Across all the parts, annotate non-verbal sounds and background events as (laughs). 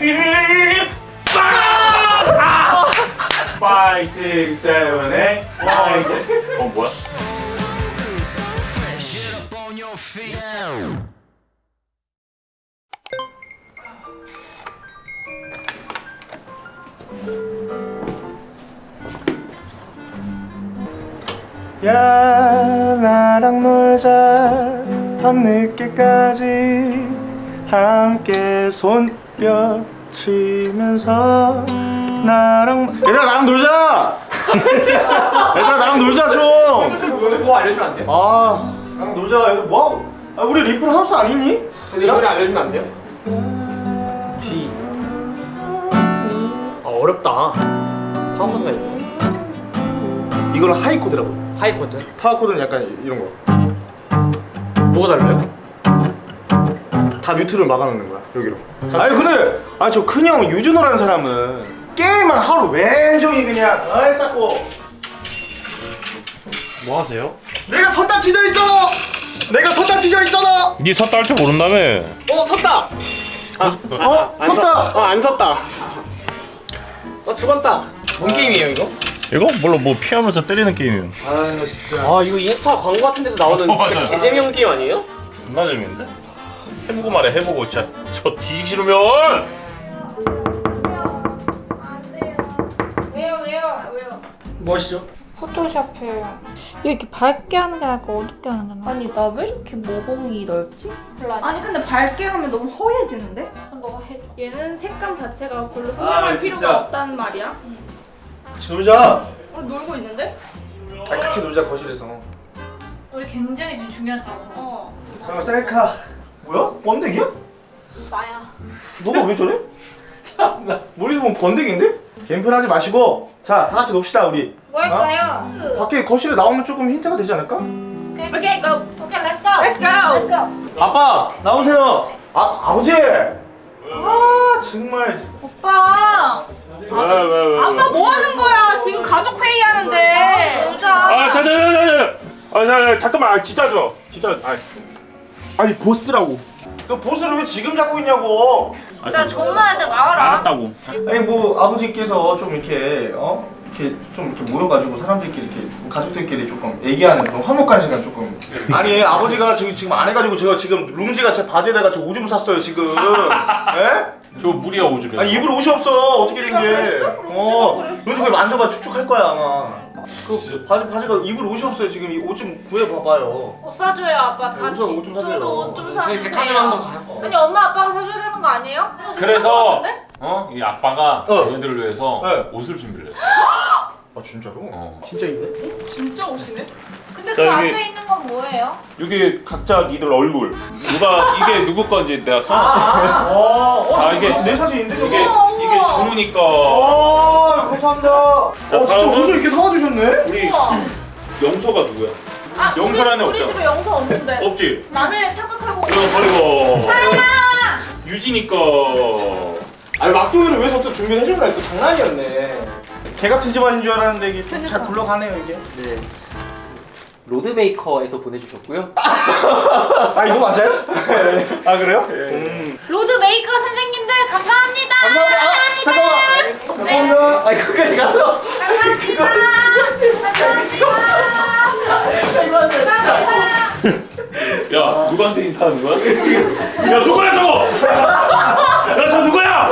5, 6, 7, 8 어 뭐야? 야 나랑 놀자 밤늦게까지 함께 손뼉 치면서 나랑 얘들아 나랑 놀자 (laughs) 얘들아 나랑 놀자 좀 그거 알려주면 안 돼요? 아, 나랑 놀자. 뭐? 아, 우리 리플 하우스 아니니? 이거 알려주면 안 돼요? G 아 어렵다 다음 번가 있고 이거는 high 코드라고. high 코드 파워 코드는 약간 이런 거. 뭐가 달라요? 다 mute를 막아놓는 거야 여기로. 아니 근데 아니 저 큰형 유준호라는 사람은 게임만 하루 왼종일 그냥 어 쌓고 뭐 하세요? 내가 선다 치져 있잖아. 내가 선다 치져 있잖아. 니 섰다 할 줄 모른다며 어 섰다! 어? 안 섰다. 섰- 어, 안 섰다 어 죽었다 뭔 게임이에요 이거? 이거? 뭘로 뭐 피하면서 때리는 게임이에요 아 이거 인스타 광고 같은 데서 나오는 (laughs) 진짜 맞아. 개재미없는 게임 아니에요? 존나 재밌는데? 해보고 말해 해보고 진짜 저 뒤지기 싫으면 왜요 왜요 왜요? 뭐 하시죠? 포토샵을 이렇게 밝게 하는 게 나을까 어둡게 하는 게? 아니 나 왜 이렇게 모공이 넓지? 골라 아니 근데 밝게 하면 너무 허해지는데? 그럼 너가 해줘 얘는 색감 자체가 별로 아, 선명할 필요가 진짜. 없단 말이야 같이 놀자. 어, 놀고 있는데? 아, 같이 놀자 거실에서. 우리 굉장히 지금 중요한 상황 어 잠깐 셀카. 뭐야? 번데기야? 나야 너가 왜 저래? (laughs) 참나. 머리에서 보면 번데기인데? 개인플 하지 마시고 자 다 같이 놉시다 우리. 뭐 할까요? 그 밖에 거실에 나오면 조금 힌트가 되지 않을까? 오케이 오케이 go! 오케이 let's go Let's go! Let's go 아빠 나오세요. 아 아버지. 아 정말. 오빠 왜왜 왜 아빠 뭐 하는 거야? 지금 가족 회의 하는데 아 자자자자자 아 자, 잠깐만 아, 진짜 줘 진짜 아 아니 보스라고 그 보스를 왜 지금 잡고 있냐고. 나말할때 나와라 알았다고 아니 뭐 아버지께서 좀 이렇게 어 이렇게 좀 이렇게 모여가지고 사람들끼리 이렇게 가족들끼리 조금 얘기하는 그런 화목한 시간 조금. 아니 아버지가 지금 지금 안 해가지고 제가 지금 룽지가 제 바지에다가 저 오줌 샀어요 지금. 예? 저 물이야 오줌이 아니 입으로 옷이 없어 어떻게 된 게? 어 룽지 왜 만져봐 축축할 거야 아마. 그 바지 바지가 입으로 옷이 없어요 지금 이 옷 좀 구해 봐봐요. 옷 사줘요 아빠 다옷 좀- 옷좀 사줘요. 저희도 옷좀 저희 백화점 한번 사주세요 가요 아니 엄마 아빠가 사줘야 되는 거 아니에요? 그래서 어? 이 아빠가 어. 얘네들을 위해서 네. 옷을 준비를 했어 아 진짜로? 어. 진짜 있네? 진짜 오시네? 근데 자, 그 앞에 있는 건 뭐예요? 여기 각자 니들 얼굴 누가 이게 누구 건지 내가 써 어, 어, 아, 이게- 내 사진인데? 이게 이게 준우니 거 아, 감사합니다. 어, 진짜 옷을 이렇게 사와주셨네? 우리 영서가 누구야? 아 영서라는 우리, 우리. 집에 영서 없는데 없지? 남의 착각하고 이거 버리고 사랑아 유진이 거 아니, 막둥이를 왜 저또 준비를 해줬나? 이거 장난이었네. 개 같은 집안인 줄 알았는데 이게 좀 잘. 굴러가네요, 이게. 네. 로드메이커에서 보내주셨고요. 아, 이거 맞아요? 아, 그래요? 음. road maker 선생님들 감사합니다 감사합니다. 아, 잠깐만. 감사합니다. 아 끝까지 가서. 감사합니다 감사합니다 감사합니다 야 누구한테 인사하는 거야? 야 누구야 저거? 야저 누구야?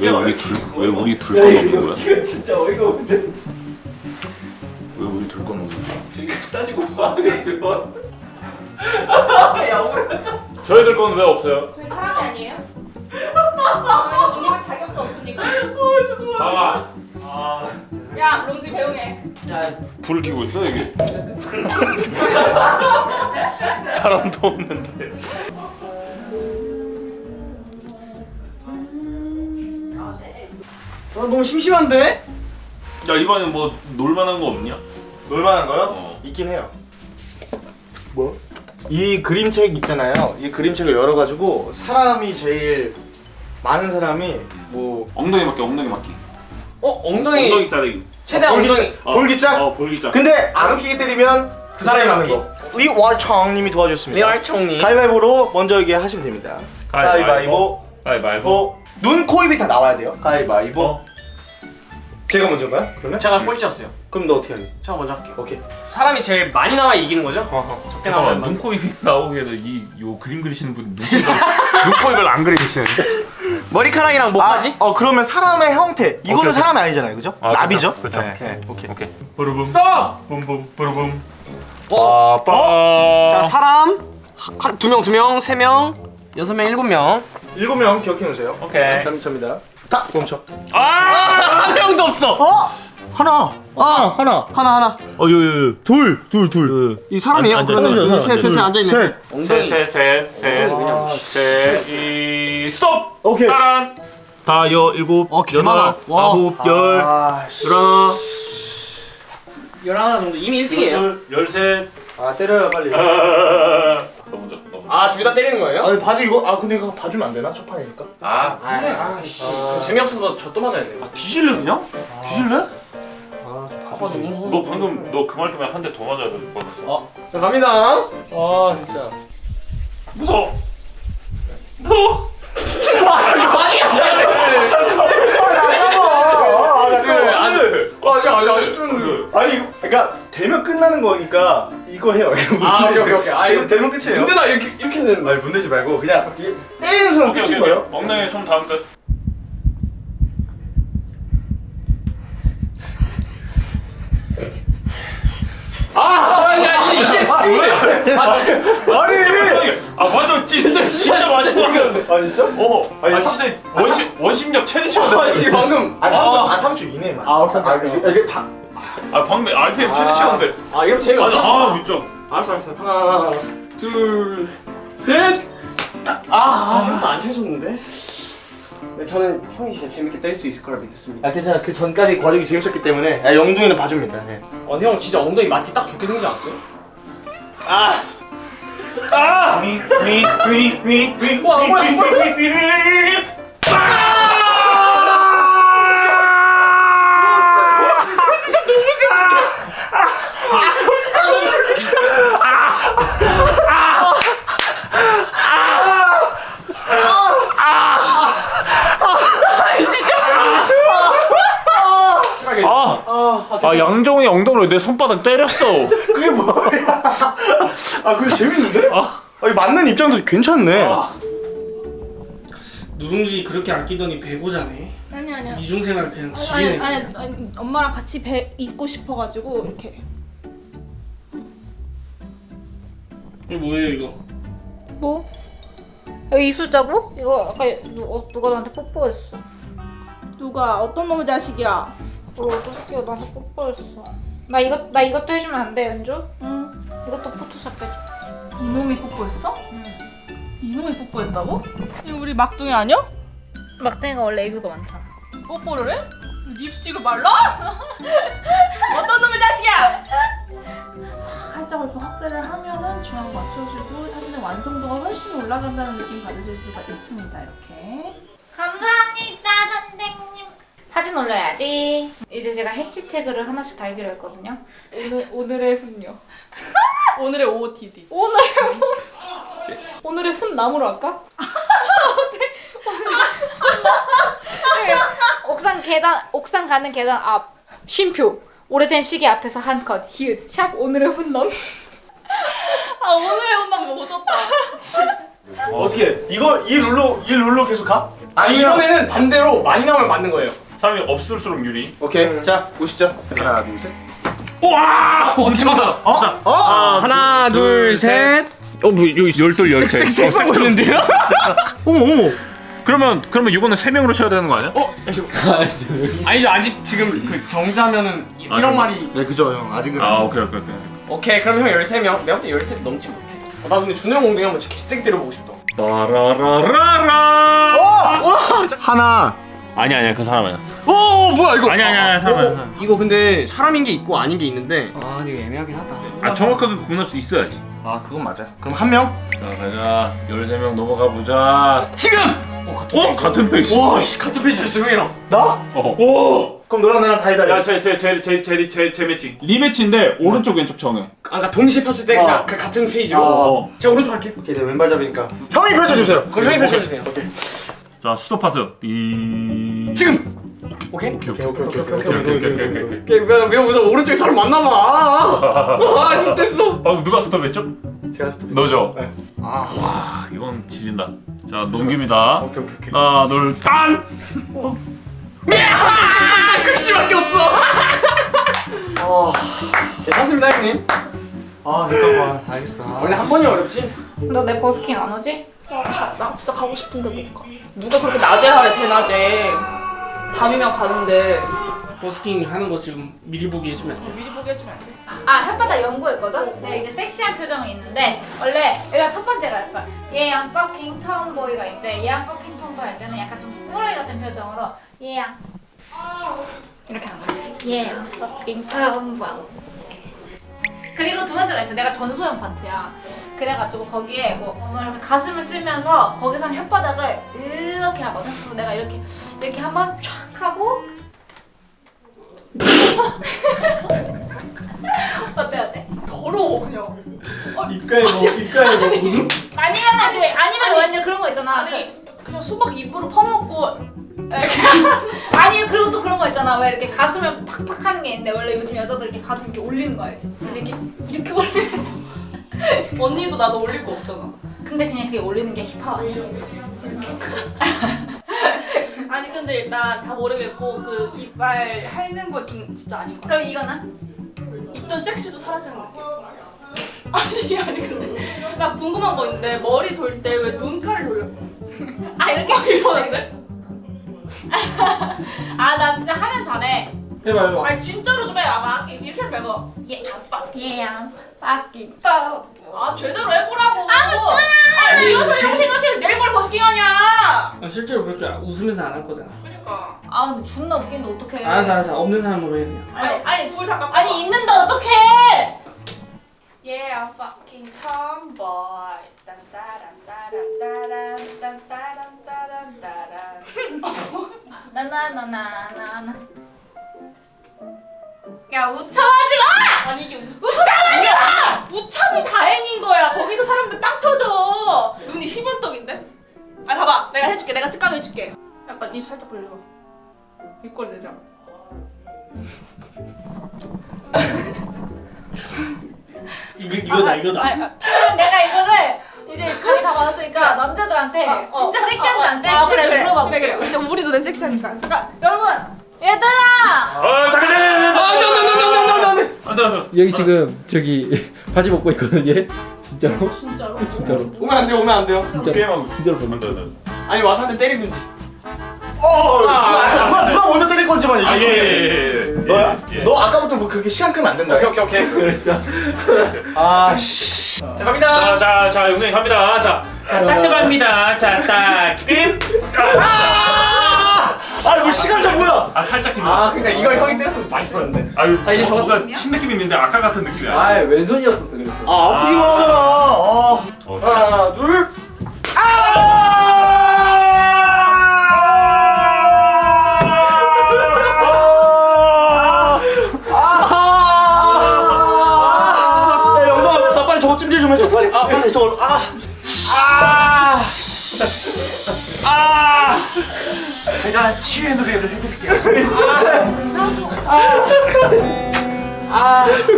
왜 우리 둘왜 우리 둘 꺼놓는 거야? 이거 진짜 어이가 없는데. 이거. 야 억울하다. 저희들 거는 왜 없어요? 저희 사람이 아니에요? 아, 언니가 자격도 없으니까 봐봐 야 롱지 배웅해 자 불을 켜고 있어 이게 (laughs) 사람도 없는데 아, 너무 심심한데? 야 이번엔 뭐 놀만한 거 없냐? 놀만한 거요? 어. 있긴 해요. 뭐? 이 그림책 있잖아요. 이 그림책을 열어가지고 사람이 제일 많은 사람이 뭐 엉덩이 맞기 엉덩이 맞기 어 엉덩이, 엉덩이 싸대기 최대한 엉덩이 볼기짝, 볼기짝. 어 볼기짝 근데 안 웃기게 때리면 그 사람이 맞는 거. 리월청님이 도와주셨습니다. 리얼총님 가위바위보로 먼저 이게 하시면 됩니다. 가위바위보. 가위바위보. 어, 눈, 코, 입이 다 나와야 돼요. 가위바위보. 어. 제가 먼저인가요? 그러면? 제가 꼴찌였어요. 그럼 너 어떻게 하니? 제가 먼저 할게요. 오케이. 사람이 제일 많이 나와 이기는 거죠? 어허. 적게 잠깐만 나오면 눈코 입이 나오게 이요 그림 그리시는 분 눈코 (laughs) 눈코 입을 안 그리시는데? (laughs) 머리카락이랑 아, 목까지? 어 그러면 사람의 형태. 이거는 오케이. 사람이 아니잖아요, 그죠? 아, 나비죠? 그렇죠. 네, 네, 오케이. 오케이. 부르붐. 스톱! 붐붐 부르붐. 어. 빠빠. 자 사람 두 명, 두 명, 세 명, 여섯 명, 일곱 명. 일곱 명 기억해 놓으세요. 오케이. 감사합니다. 다 멈춰. 아! 한 명도 없어. 어? 하나. 하나. 하나. 하나 하나. 어, 요, 요, 요. 둘, 둘, 둘. 이 사람이에요? 앉아, 그러면 앉아, 앉아, 셋, 셋, 셋 앉아 있네. 셋. 엉덩이. 셋, 셋, 셋, 그냥. 셋, 셋, 이, 스톱! 오케이. 따란! 다, 여, 일곱, 어, 개 여덟. 아홉, 열, 아, 씨. 열하나, 열하나 정도 이미 1등이에요. 열둘, 열셋. 아, 때려요, 빨리. 아, 너너 먼저. 아, 둘 다 때리는 거예요? 아니, 바지 이거 아, 근데 이거 봐주면 안 되나? 첫 판이니까. 아, 아, 아, 씨. 그럼 재미없어서 저 또 맞아야 돼요. 뒤질래 그냥? 뒤질래? 아, 너무 무서워. 너 방금 너 그 말 때문에 한 대 더 맞아야 될 뻔했어. 자, 갑니다. 아, 진짜. 무서워. 무서워. 아니야, 아, 잠깐만. 이거 해요. 이거 아, 문내지 오케이, 오케이. 아, 이거 되면 끝이에요. 근데 나 이렇게 이렇게 되는 거야. 아니, 문내지 말고 그냥 이게 때리는 오케이 끝인 오케이. 거예요. 엉덩이 손 다음 끝. 아, 야, 이게 이게 친구들. 아, 아니! 아 완전 진짜 진짜 맛있어. 아, 진짜? 어. 아 진짜 원심 원심력 최대치거든. 아, 씨 방금. 아, 3초, 아, 3초 이내만. 아, 오케이, 오케이, 아, 오케이. 이게 다. 아 방금 RPM 최대치인데. 아, 이러면 재미없어. 맞아. 아 진짜. 알았어, 알았어. 하나, 둘, 셋. 아, 아 생각도 안 채워줬는데. 네, 저는 형이 진짜 재밌게 때릴 수 있을 거라 믿습니다. 아, 괜찮아. 그 전까지 과정이 재밌었기 때문에 아, 영둥이는 봐줍니다. 네. 어, 근데 형 진짜 엉덩이 맞기 딱 좋게 생기지 않았어요? 아. 위위위위위 뭐야, 뭐야, 아. 아 양정이 엉덩이로 내 손바닥 때렸어. (laughs) 그게 뭐야? 아, 그게 재밌는데? 아, 아니, 맞는 입장도 괜찮네. 누룽지 그렇게 아끼더니 배고자네. 아니 아니야. 이중생활 그냥 아니, 지리네. 아니, 아니 엄마랑 같이 배 있고 싶어가지고 이렇게 이거 뭐예요 이거? 뭐? 여기 입술자국? 이거 아까 누, 어, 누가 나한테 뽀뽀했어 누가 어떤 놈의 자식이야? 어, 어떻게 나한테 뽀뽀했어 나 이거 나 이것도 해주면 안 돼 연주? 응 이것도 포토샵 해줘 이놈이 뽀뽀했어? 응 이놈이 뽀뽀했다고? 이거 우리 막둥이 아니야? 막둥이가 원래 애교가 많잖아 뽀뽀를 해? 립스틱을 발라? (laughs) 어떤 놈의 자식이야! 살짝을 좀 확대를 하면은 중앙 맞춰주고 사진의 완성도가 훨씬 올라간다는 느낌 받으실 수가 있습니다. 이렇게. 감사합니다 선생님 사진 올려야지 이제 제가 해시태그를 하나씩 달기로 했거든요 오늘, 오늘의 훈요 (laughs) 오늘의 OOTD. 오늘의 오늘의 훈 (laughs) 나무로 할까? (laughs) 옥상 계단 옥상 가는 계단 앞 쉼표 오래된 시계 앞에서 한 컷 히읗 샵 오늘의 훈남 아 오늘의 훈남 좋다. 어떻게? 이거 이 룰로 이 룰로 계속 가? 아니 아니면 이번에는 반대로 많이 나오면 맞는 거예요. 사람이 없을수록 유리. 오케이. 자, 보시죠. 하나, 둘, 셋. 와! 엄청 많아. 어? 어? 하나, 둘, 셋. 어, 뭐 여기 열둘 열셋. 섹 쓰고 있는데요? 어머, 어머. 그러면 그러면 이거는 세 명으로 쳐야 되는 거 아니야? 어? (laughs) 아니죠. 아직 지금 그 정자면은 이- 아, 이런? 말이 네, 그죠, 형. 아직은. 아 오케이 오케이 오케이. 오케이 그럼 형 13명 내가 볼때 13 넘지 못해 어, 나 근데 준호 형 엉덩이 한번 개세게 때려보고 싶다 따라라라라. 하나. 아니 아니야 그 사람 아니야. 오 어, 뭐야 이거 아니, 아니, 아니, 사람 아니야, 사람. 이거 근데 사람인 게 있고 아닌 게 있는데 아 근데 이거 애매하긴 하다 아 정확하게 구분할 수 있어야지. 아, 그건 맞아. 그럼 한 명? 자 가자. 13명 넘어가 보자. 지금! 어 같은 어? 같은 페이지. 와씨 같은 페이지였어 형이랑 나? 어. 오. 그럼 너랑 나랑 다이다이. 야제제제제제제 매치. rematch인데 오른쪽 왼쪽 정해. 아 그러니까 동시에 폈을 때 그냥 어. 그 같은 페이지로 어. 어. 제가 오른쪽 할게요 오케이, 내 왼발 잡이니까. 형이 펼쳐주세요. 그럼 형이 펼쳐주세요 오케이. 자 스톱하세요. 이 지금. 오케이. 오케이 오케이 오케이, 오케이, 오케이, 오케이 오케이 오케이 오케이. 오케이. 왜, 왜 무슨 오른쪽에 사람 만나봐. 아, 됐어. 어 누가 스톱했죠? 제가 스톱. 너죠? 네. 아, 와 이건 지진다. 자 넘깁니다. 오케이 오케이 오케이. 하나 둘 딴. 글씨밖에 없어. 어. 괜찮습니다 형님. 아 잠깐만 알겠어. 아. 원래 한 번이 어렵지. 너 내 버스킹 안 오지? 가, 나 진짜 가고 싶은데 못 가. 누가 그렇게 낮에 하래 대낮에. 밤이면 가는데. 버스킹 하는 거 지금 미리 보기 해주면 안 돼? 미리 보게 해주면 안 돼? 아 혓바닥 연구했거든? 내가 이제 섹시한 표정이 있는데 원래 여기가 첫 번째가 있어 얘양 fucking tomboy가 있는데 얘양 fucking tomboy 할 때는 약간 좀 꼬라이 같은 표정으로 얘양. 이렇게 하는 거야 얘양 fucking tomboy 그리고 두 번째가 있어 내가 전소연 파트야 그래가지고 거기에 뭐, 뭐 이렇게 가슴을 쓸면서 거기선 혓바닥을 이렇게 하거든 그래서 내가 이렇게 이렇게 한번 촥 하고 (laughs) 어때 어때? 더러워 그냥. 입가에 뭐 입가에 뭐 묻음? 아니면 이제 아니면 완전 그런 거 있잖아. 아니 그냥 수박 입으로 퍼먹고 그, (laughs) 아니 그리고 또 그런 거 있잖아. 왜 이렇게 가슴을 팍팍 하는 게 있는데 원래 요즘 여자들 이렇게 가슴 이렇게 올리는 거 알지? 근데 이렇게 이렇게 올리는. (laughs) 언니도 나도 올릴 거 없잖아. 근데 그냥 그게 올리는 게 힙합? (laughs) 아니 근데 일단 다 모르겠고 그 이빨 핥는 거 좀 진짜 아닌 것 같아. 그럼 이거는? 있던 섹시도 사라지는 느낌. 아니 아니 근데 나 궁금한 거 있는데 머리 돌 때 왜 눈가를 돌려? 아 이렇게? 이러는데? 아 나 진짜 하면 잘해. 해봐 해봐. 아니 진짜로 좀 해. 아마 이렇게 해서 해봐. 예, 얘양 fucking top. 아 제대로 해보라고. 아니 이래서 이렇게 생각해 내일 머리 버스킹 하냐? 아, 실제로 그렇게 웃으면서 안 할 거잖아. 그러니까. 아 근데 존나 웃기는데 어떡해. 알았어 알았어 없는 사람으로 해 그냥. 아니 아니 둘 잠깐. 아니 있는데 어떡해. Yeah, I'm fucking tomboy. 딴따란 따란 따란, 딴따란 따란 따란. 나나나나나나. 야 우참하지 마! 아니 이게 우참하지 마! 우참이 다행인 거야. 거기서 사람들 빵 터져. 눈이 희번떡인데? 아 봐봐, 내가 해줄게. 내가 특강 해줄게. 약간 입 살짝 벌려. 입꼬리 내려. 이거 이거다 이거다. 아, 아, 내가 이거를 이제 강의 다 받았으니까 남자들한테 어, 진짜 섹시한지 안 아, 섹시한지 그래, 그래. 물어봐 그래, 그래. 근데 우리도 내 섹시하니까. 잠깐, 여러분. 얘들아! 어 잠깐 잠깐 잠깐. 안돼 안돼 안돼 안돼 안돼. 안돼 안돼. 여기 지금 저기 (laughs) 바지 벗고 있거든 얘 진짜로 진짜로? (laughs) 진짜로 오면 안 돼요 오면 안 돼요. 진짜 게임하고. 진짜로 벗는다 안돼. 아니 와서 한 대 때리든지. 어. 누가 누가 누가 먼저 때릴 건지만 얘기해. 아예예예. 너야? 너 아까부터 뭐 그렇게 시간 끄면 안 된다. 오케이 오케이 오케이. (laughs) 아 씨. 자 갑니다. 자 자 자 용량이 갑니다. 자 따끔합니다. 자딱 임. 아뭐 시간 차 뭐야? 아 살짝 아 힘들었어. 그러니까 이걸 형이 때렸으면 맛있었는데. 아유 자, 이제 저거 뭔가 친 느낌 있는데 아까 같은 느낌이야. 아 왼손이었었어 그래서 아 아프기만 하잖아. 아. 어, 하나 둘. 제가 치유의 노래를 해드릴게요.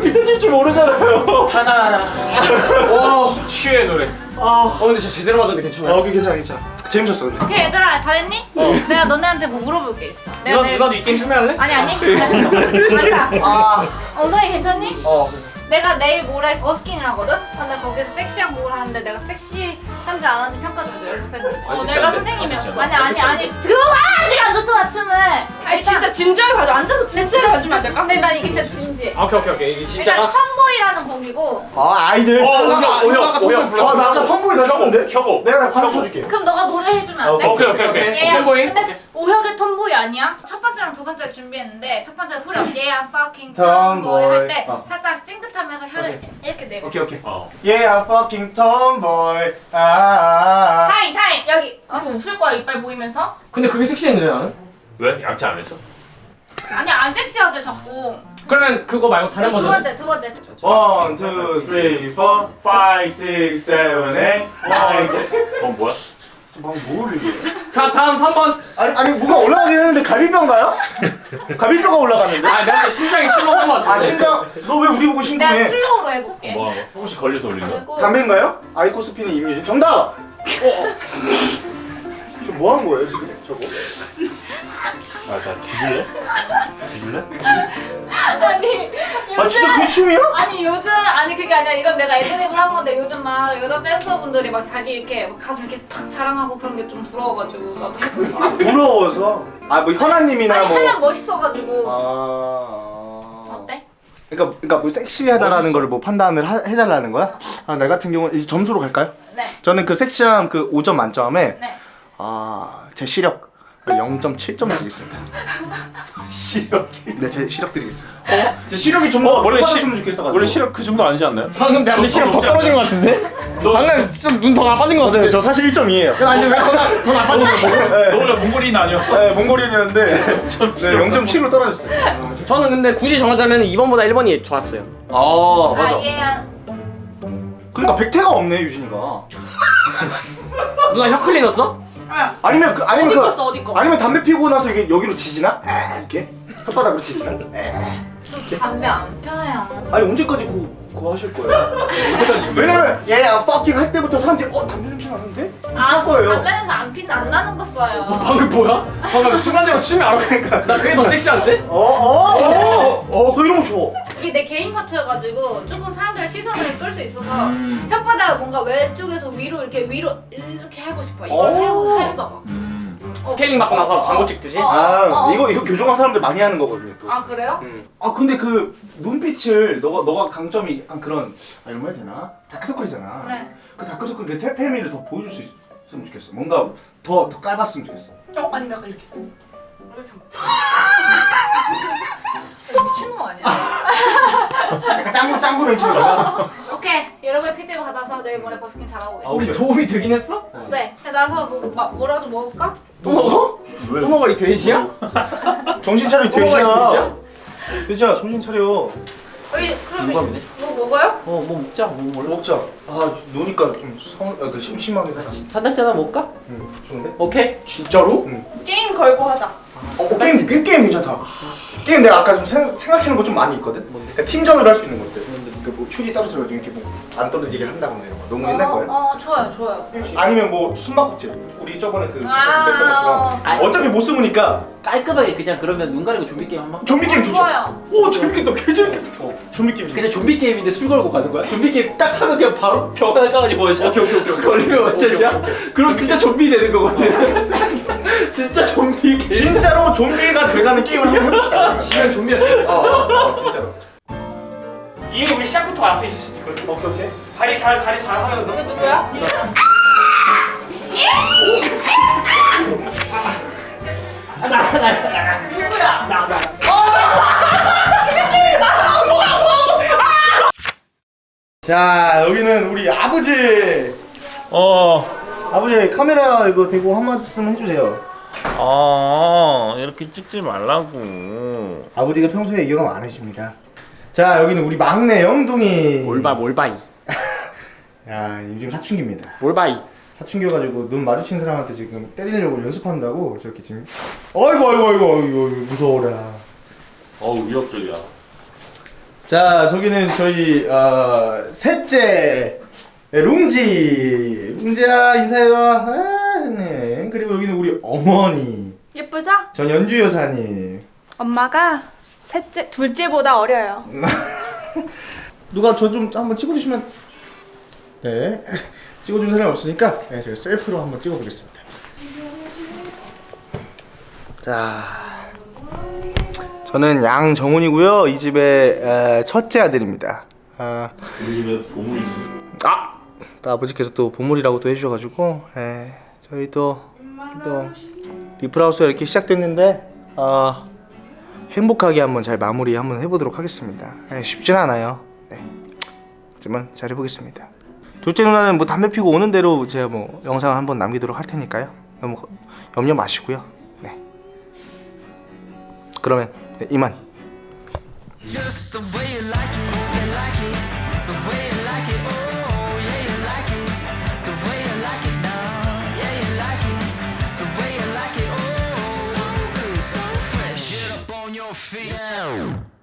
기타 칠줄 모르잖아요. 하나하나. 와. 치유의 노래. 어 근데 진짜 제대로 맞았는데 아 괜찮아요. 오케이 괜찮아 괜찮아. 재밌었어 근데. 오케이 얘들아 다 됐니? 내가 너네한테 뭐 물어볼 게 있어 내가 누나 내일 누나도 이 게임 참여할래? 아니 아니 (laughs) 맞다 아. 엉덩이 괜찮니? 어. 내가 내일 모레 버스킹을 하거든? 근데 거기서 섹시한 곡을 하는데 내가 섹시한지 안 한지 평가 좀 연습했는데 어, 내가 선생님이었어. 아니 아니 아니 들어봐 아직 안 좋잖아 춤을 아니 진짜 진지하게 봐줘. 앉아서 진지하게 봐주면 안 될까? 근데 난 이게 진짜 진지해 아, 오케이 오케이 오케이 이게 일단 진짜가. 텀보이라는 곡이고 아 아이들. 어 오형 오형 오형 오형 오형 불러. 아나 아까 텀보이 넣었는데. 혁오. 내가 반주 쳐줄게. 그럼 너가 노래 해주면 안 돼? 오케이 오케이 오케이. 오케이. 얘야 톰보이? 오혁의 톰보이 아니야? 첫 번째랑 두 번째를 준비했는데 첫 번째 후렴 얘 I'm fucking tomboy 할 때 어. 살짝 찡긋하면서 혀를 이렇게 내고 오케이 오케이. 어. Yeah I'm fucking tomboy. 아, 아. 아. 타임 타임. 여기 이거 웃을 거야 이빨 보이면서? 근데 그게 섹시했는데 나는. 왜 양치 안 했어? 아니 안 섹시하게 자꾸 그러면 그거 말고 다른 두 버전. 번째 두 번째 One, two, three, four, five, six, seven, eight, nine. 어 뭐야? 막 뭐를? 자 다음 3번. 아니 아니 뭐가 올라가긴 했는데 갈비뼈인가요? 갈비뼈가 올라갔는데? 아 내가 심장이 철렁한 것 같은데. 아 심장 너 왜 우리 보고 내가 심쿵해? slow로 해볼게. 뭐 하고? 혹시 걸려서 올린 거? 담배인가요? 아이코스피는 임유진 정답! 지금 뭐 하는 거예요 지금 저거? 아, 나 뒤질래? 뒤질래? 아니 아 진짜 그 춤이야? 아니 요즘 아니 그게 아니라 이건 내가 애드립을 한 건데 요즘 막 여자 댄서분들이 막 자기 이렇게 막 가슴 이렇게 팍 자랑하고 그런 게 좀 부러워가지고 나도 싶어. 부러워서 아 뭐 현아님이나 아니 뭐 하면 멋있어가지고 아... 어때? 그러니까 그러니까 뭐 섹시하다라는 걸 뭐 판단을 하, 해달라는 거야? 아, 나 같은 경우는 이 점수로 갈까요? 네. 저는 그 섹시함 그 5점 만점에 네. 아, 제 시력 0.7점 드리겠습니다. (laughs) 시력이. 네, 제 시력 드리겠습니다. 어? 제 시력이 좀더 원래 높아졌으면 시- 좋겠어가지고. 원래 시력 그 정도 아니지 않나요? 방금 내한테 시력 더 떨어진 것 같은데? 방금 좀눈 더 나빠진 것 맞아요. 같은데? 저 사실 1점이에요. 아니 왜더 나- 더 나빠진 거야? 너 원래 몽골인 아니었어? 네, 몽골인이었는데 (laughs) 네, 0.7로 떨어졌어요. 저는 근데 굳이 정하자면 2번보다 1번이 좋았어요. 아, 맞아. 아한 그러니까 백태가 없네, 유진이가. 누나 혀 클리너 썼어? 아, 아니면 그 아니면 어디 그 어디 거? 아니면 담배 피우고 나서 이게 여기로 지지나? 에, 이렇게 혓바닥으로 지지나? 에. 저 담배 안 펴요. 아니 언제까지 그거, 그거 하실 거예요? 언제까지? 왜냐면 얘 fucking 할 때부터 사람들이 어 담배 냄새 나는데? 아, 저 거예요. 담배 냄새 안 핀, 안 나는 거 써요. 방금 뭐야? 방금 순간적으로 춤이 알아 그러니까 나 그게 더 섹시한데? 어 어 어 어, 너 이런 거 좋아. 이게 내 개인 파트여가지고 조금 사람들의 시선을 끌 수 있어서 음. 혓바닥을 뭔가 왼쪽에서 위로 이렇게 위로 이렇게 하고 싶어. 이걸 오. 해, 해봐봐. 음. 어. 스케일링 받고 나서 광고 찍듯이? 어. 아 어. 이거 이거 교정한 사람들 많이 하는 거거든요 또. 아 그래요? 음. 아 근데 그 눈빛을 너가 너가 강점이 약간 그런 아 이런 말 해야 되나? 다크서클이잖아. 네. 그 다크서클 그 퇴폐미를 더 보여줄 수 있으면 좋겠어. 뭔가 더 더 까봤으면 좋겠어. 어 아니 약간 이렇게. 미친놈 아니야? (laughs) 약간 짱구 짱구 멘트가. 오케이 여러분의 피드백 받아서 내일 모레 버스킹 잘하고 아, 오겠습니다. 우리 도움이 되긴 했어? 네. 나서 뭐, 마, 뭐라도 먹을까? 또 먹어? 왜? 또 먹어 이 돼지야? 정신 차려 돼지야. 돼지야? 정신 차려. 우리 뭐먹 어요? 어뭐 먹자 뭐 먹을래? 먹자. 아 노니까 좀 성, 아, 그 심심하게. 산낙지 하나 먹을까? 응, 좋은데? 오케이 진짜로? 게임 걸고 하자. 어, 어, 게임 그 게임 괜찮다. 게임 내가 아까 좀 생, 생각하는 거좀 많이 있거든. 그러니까 팀전으로 할 수 있는 것들. 그 뭐 휴지 떨어져가지고 이렇게 뭐 안 떨어지게 한다거나 이런 거. 너무 옛날 거예요. 어, 어 좋아요 좋아요. 아니면 뭐 숨바꼭질. 우리 저번에 그 아. 했던 것처럼. 아. 어차피 못 숨으니까 깔끔하게 그냥 그러면 눈 가리고 좀비 게임 한번 좀비 게임 좋죠. 좋아요. 오 재밌겠다. 개 재밌겠다. 어, 좀비 게임. 근데 좀비 게임인데 술 걸고 가는 거야? 좀비 게임 딱 하면 그냥 바로 병 하나 까가지고 오케이 오케이 오케이. 걸리면? 오케이, 그럼 진짜 좀비 되는 거거든 (laughs) 진짜 좀비 게임 진짜로 좀비가 돼가는 게임을 한번 해봅시다. 지면 좀비야 어, 어, 어, 진짜로. 이미 우리 시작부터 앞에 있을 수도 있거든 오케이 오케이. 다리 잘 다리 잘 하면서 이게 누구야? 자 여기는 우리 아버지. 어. 아버지 카메라 이거 대고 한 말씀 해주세요. 아 이렇게 찍지 말라고. 아버지가 평소에 애교가 많으십니다. 자 여기는 우리 막내 영둥이. 몰바 몰바이 (laughs) 야 요즘 사춘기입니다. 몰바이 사춘기여가지고 눈 마주친 사람한테 지금 때리려고 연습한다고 저렇게 지금. 어이구 어이구 어이구 어이구 무서워라. 어우 위협적이야. 자 저기는 저희 어, 셋째 룽지 룽지야 인사해봐. 아, 네. 그리고 여기는 우리 어머니 예쁘죠? 전 연주 여사님. 엄마가 셋째 둘째보다 어려요. (laughs) 누가 저 좀 한번 찍어주시면. 네. (laughs) 찍어준 사람이 없으니까 네, 제가 셀프로 한번 찍어보겠습니다. 자. 저는 양정훈이고요. 이 집의 에, 첫째 아들입니다. 아, 우리 집에 보물이. 아! 또 아버지께서 또 보물이라고 또 해주셔가지고 예, 저희 또, 또 리플하우스가 이렇게 시작됐는데 어, 행복하게 한번 잘 마무리 한번 해보도록 하겠습니다. 예, 쉽진 않아요. 네. 하지만 잘 해보겠습니다. 둘째 누나는 뭐 담배 피고 오는 대로 제가 뭐 영상 한번 남기도록 할 테니까요. 너무 거- 염려 마시고요. 네. 그러면 네, 이만 fiel.